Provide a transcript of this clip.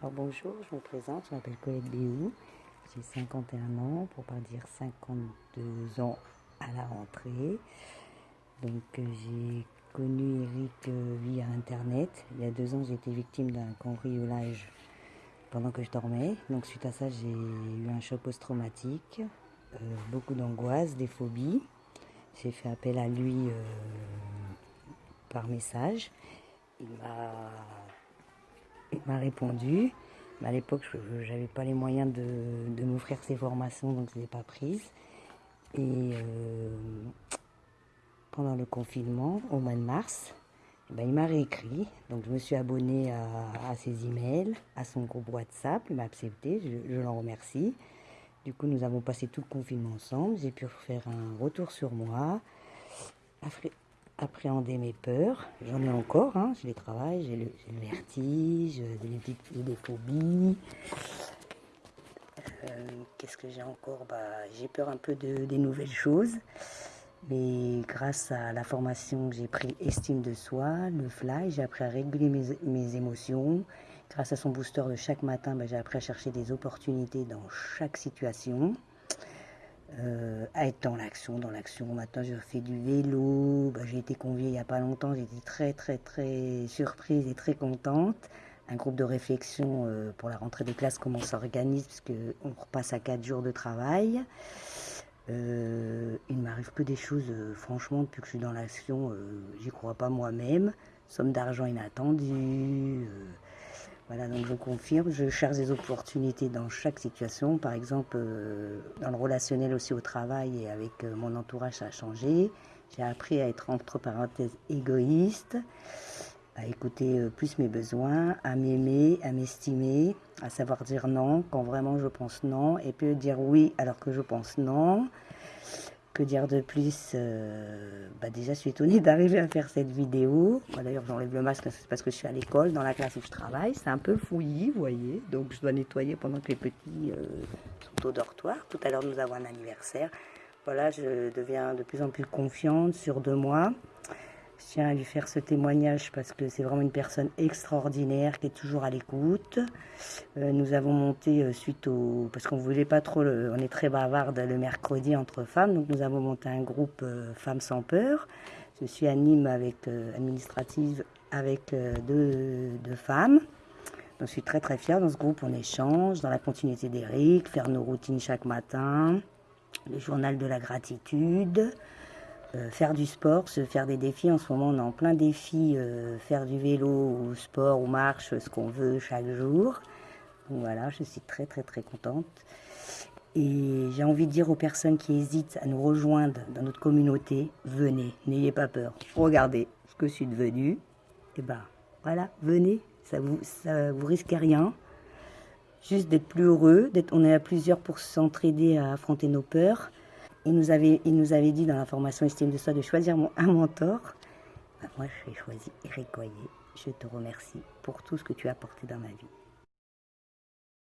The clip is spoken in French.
Alors bonjour, je me présente, je m'appelle Colette Béou, j'ai 51 ans, pour pas dire 52 ans à la rentrée. Donc euh, j'ai connu Eric euh, via internet. Il y a deux ans, j'ai été victime d'un cambriolage pendant que je dormais. Donc suite à ça, j'ai eu un choc post-traumatique, euh, beaucoup d'angoisse, des phobies. J'ai fait appel à lui par message. Il m'a il m'a répondu. À l'époque, je n'avais pas les moyens de, m'offrir ces formations, donc je ne les ai pas prises. Et euh, pendant le confinement, au mois de mars, eh ben, il m'a réécrit. Donc je me suis abonnée à, ses emails, à son groupe WhatsApp. Il m'a accepté, je, l'en remercie. Du coup, nous avons passé tout le confinement ensemble. J'ai pu faire un retour sur moi, appréhender mes peurs. J'en ai encore, hein, je les travaille, j'ai le, vertige, j'ai des phobies. Euh, qu'est-ce que j'ai encore? Bah, J'ai peur un peu de, des nouvelles choses. Mais grâce à la formation que j'ai pris Estime de soi, le fly, j'ai appris à réguler mes, mes, émotions. Grâce à son booster de chaque matin, bah, j'ai appris à chercher des opportunités dans chaque situation. Euh, à être dans l'action, dans l'action. Maintenant, je fais du vélo. Bah, j'ai été conviée il n'y a pas longtemps. J'étais très, très, très surprise et très contente. Un groupe de réflexion euh, pour la rentrée des classes, comment on s'organise, puisqu'on repasse à quatre jours de travail. Euh, il m'arrive que des choses, franchement, depuis que je suis dans l'action, j'y crois pas moi-même. Somme d'argent inattendue. Voilà, donc je confirme, je cherche des opportunités dans chaque situation. Par exemple, euh, dans le relationnel aussi au travail et avec euh, mon entourage, ça a changé. J'ai appris à être entre parenthèses égoïste, à écouter euh, plus mes besoins, à m'aimer, à m'estimer, à savoir dire non quand vraiment je pense non, et puis dire oui alors que je pense non. Dire de plus euh, bah Déjà, je suis étonnée d'arriver à faire cette vidéo. D'ailleurs, j'enlève le masque parce que je suis à l'école, dans la classe où je travaille. C'est un peu fouillis, vous voyez. Donc, je dois nettoyer pendant que les petits euh, sont au dortoir. Tout à l'heure, nous avons un anniversaire. Voilà, je deviens de plus en plus confiante, sur de moi. Je tiens à lui faire ce témoignage parce que c'est vraiment une personne extraordinaire qui est toujours à l'écoute. Euh, nous avons monté euh, suite au... parce qu'on voulait pas trop... on est très bavarde le mercredi entre femmes, donc nous avons monté un groupe euh, Femmes sans peur. Je suis anime avec, administrative avec deux, deux, femmes. Je suis très très fière. Dans ce groupe, on échange dans la continuité d'Eric, faire nos routines chaque matin, le journal de la gratitude. Euh, faire du sport, se faire des défis. En ce moment, on est en plein défi, euh, faire du vélo ou sport ou marche, ce qu'on veut chaque jour. Donc voilà, je suis très très très contente. Et j'ai envie de dire aux personnes qui hésitent à nous rejoindre dans notre communauté, venez, n'ayez pas peur. Regardez ce que je suis devenue. Et eh ben voilà, venez, ça vous, ça vous risque rien. Juste d'être plus heureux, on est à plusieurs pour s'entraider à affronter nos peurs. Il nous avait, dit dans la formation Estime de soi de choisir un mentor. Bah, moi, j'ai choisi Eric Coyer. Je te remercie pour tout ce que tu as apporté dans ma vie.